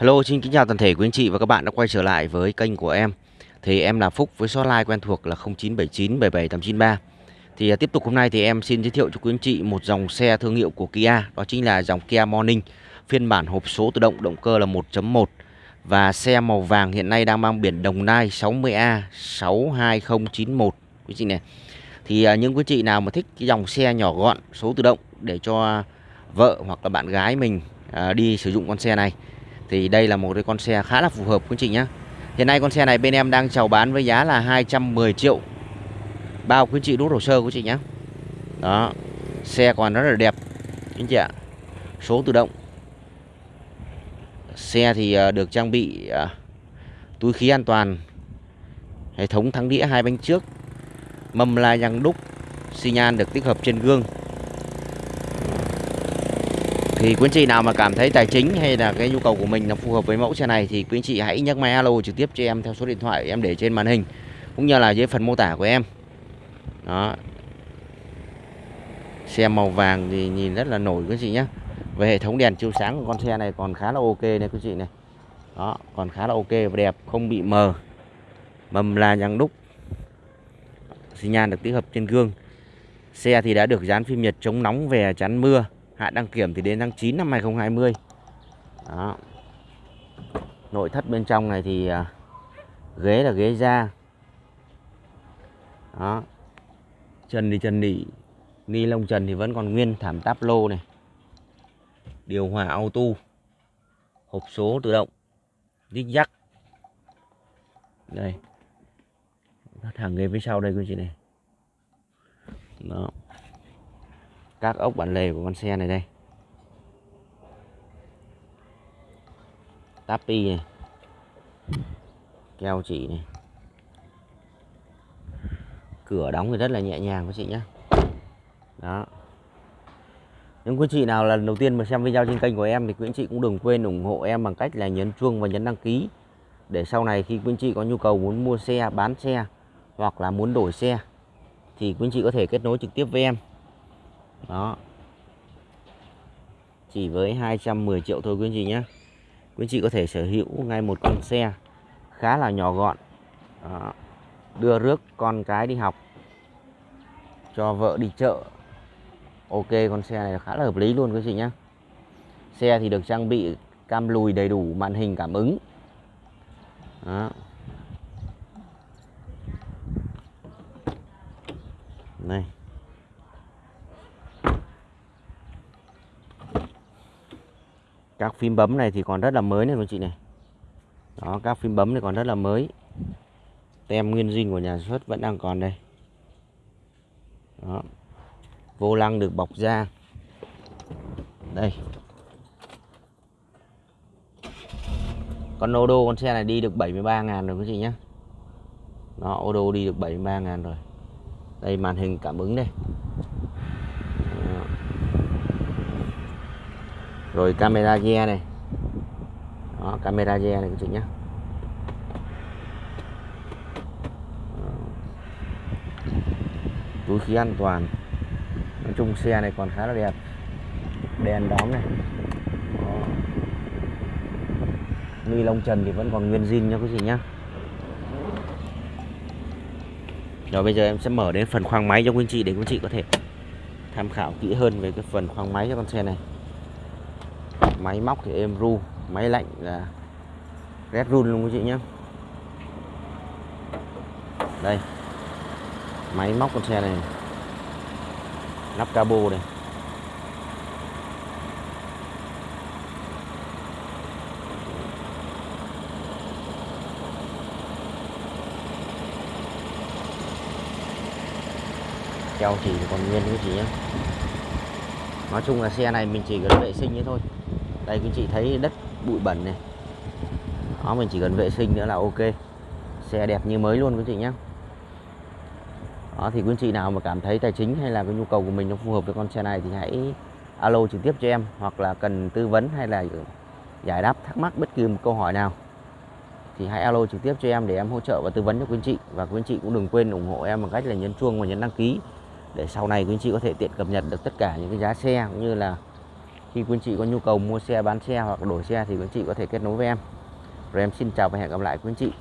Hello, xin kính chào toàn thể quý anh chị và các bạn đã quay trở lại với kênh của em. Thì em là Phúc với số hotline quen thuộc là 0979 77893. Thì à, tiếp tục hôm nay thì em xin giới thiệu cho quý anh chị một dòng xe thương hiệu của Kia, đó chính là dòng Kia Morning, phiên bản hộp số tự động, động cơ là 1.1 và xe màu vàng hiện nay đang mang biển Đồng Nai 60A 62091 quý chị này. Thì à, những quý chị nào mà thích cái dòng xe nhỏ gọn số tự động để cho vợ hoặc là bạn gái mình à, đi sử dụng con xe này thì đây là một cái con xe khá là phù hợp, quý chị nhé Hiện nay con xe này bên em đang chào bán với giá là 210 triệu. Bao quý chị rút hồ sơ quý chị nhé Đó, Xe còn rất là đẹp, Quý chị ạ. Số tự động. Xe thì ờ, được trang bị ờ, túi khí an toàn, Hệ thống thắng đĩa hai bánh trước, Mâm la răng đúc, xi nhan được tích hợp trên gương thì quý anh chị nào mà cảm thấy tài chính hay là cái nhu cầu của mình nó phù hợp với mẫu xe này thì quý anh chị hãy nhấc máy alo trực tiếp cho em theo số điện thoại em để trên màn hình, cũng như là dưới phần mô tả của em. Đó. Xe màu vàng thì nhìn rất là nổi quý anh chị nhé về hệ thống đèn chiếu sáng của con xe này còn khá là ok này quý anh chị này. Đó, còn khá là ok và đẹp, không bị mờ. Mầm là nhằng đúc. Xi nhan được tích hợp trên gương. Xe thì đã được dán phim nhật chống nóng về chắn mưa hạn đăng kiểm thì đến tháng 9 năm 2020 đó. Nội thất bên trong này thì à, ghế là ghế da. Đó. Trần thì trần nỉ ni lông trần thì vẫn còn nguyên thảm táp lô này. Điều hòa auto. Hộp số tự động. Dích dắc. Đây. Thẳng ghế phía sau đây quý chị này. Đó các ốc bản lề của con xe này đây. Tapi này. Keo chỉ này. Cửa đóng thì rất là nhẹ nhàng quý chị nhé đó. Những quý chị nào lần đầu tiên mà xem video trên kênh của em thì quý anh chị cũng đừng quên ủng hộ em bằng cách là nhấn chuông và nhấn đăng ký. Để sau này khi quý anh chị có nhu cầu muốn mua xe, bán xe hoặc là muốn đổi xe thì quý anh chị có thể kết nối trực tiếp với em đó. Chỉ với 210 triệu thôi quý anh chị nhé quý anh chị có thể sở hữu ngay một con xe khá là nhỏ gọn. Đó. đưa rước con cái đi học, cho vợ đi chợ. Ok, con xe này khá là hợp lý luôn quý anh chị nhé xe thì được trang bị cam lùi đầy đủ, màn hình cảm ứng. Đó. này. Các phím bấm này thì còn rất là mới này các chị này. Đó, các phím bấm này còn rất là mới. Tem nguyên zin của nhà xuất vẫn đang còn đây. Đó. Vô lăng được bọc da. Đây. Con ô đô con xe này đi được 73 ngàn rồi các chị nhé nó ô đô đi được 73 ngàn rồi. Đây, màn hình cảm ứng đây. Rồi camera re này. Đó, camera re này các chị nhé ờ. túi khí an toàn. Nói chung xe này còn khá là đẹp. Đèn đóm này. Ni lông trần thì vẫn còn nguyên zin nha quý chị nhé rồi bây giờ em sẽ mở đến phần khoang máy cho quý anh chị để quý anh chị có thể tham khảo kỹ hơn về cái phần khoang máy cho con xe này máy móc thì êm ru, máy lạnh là rét run luôn quý chị nhé đây, máy móc con xe này nắp cabo này. Keo chỉ còn nguyên quý chị nhé nói chung là xe này mình chỉ cần vệ sinh thế thôi đây, quý chị thấy đất bụi bẩn này. Đó, mình chỉ cần vệ sinh nữa là ok. Xe đẹp như mới luôn, quý chị nhé đó, thì quý chị nào mà cảm thấy tài chính hay là cái nhu cầu của mình nó phù hợp với con xe này thì hãy alo trực tiếp cho em, hoặc là cần tư vấn hay là giải đáp thắc mắc bất kỳ một câu hỏi nào thì hãy alo trực tiếp cho em để em hỗ trợ và tư vấn cho quý anh chị. Và quý anh chị cũng đừng quên ủng hộ em bằng cách là nhấn chuông và nhấn đăng ký để sau này quý anh chị có thể tiện cập nhật được tất cả những cái giá xe cũng như là khi quý anh chị có nhu cầu mua xe, bán xe hoặc đổi xe thì quý anh chị có thể kết nối với em. Rồi em xin chào và hẹn gặp lại quý anh chị.